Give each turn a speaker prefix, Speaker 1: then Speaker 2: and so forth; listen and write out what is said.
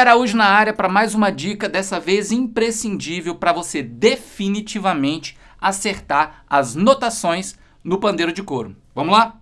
Speaker 1: Araújo na área para mais uma dica, dessa vez imprescindível para você definitivamente acertar as notações no pandeiro de couro. Vamos lá?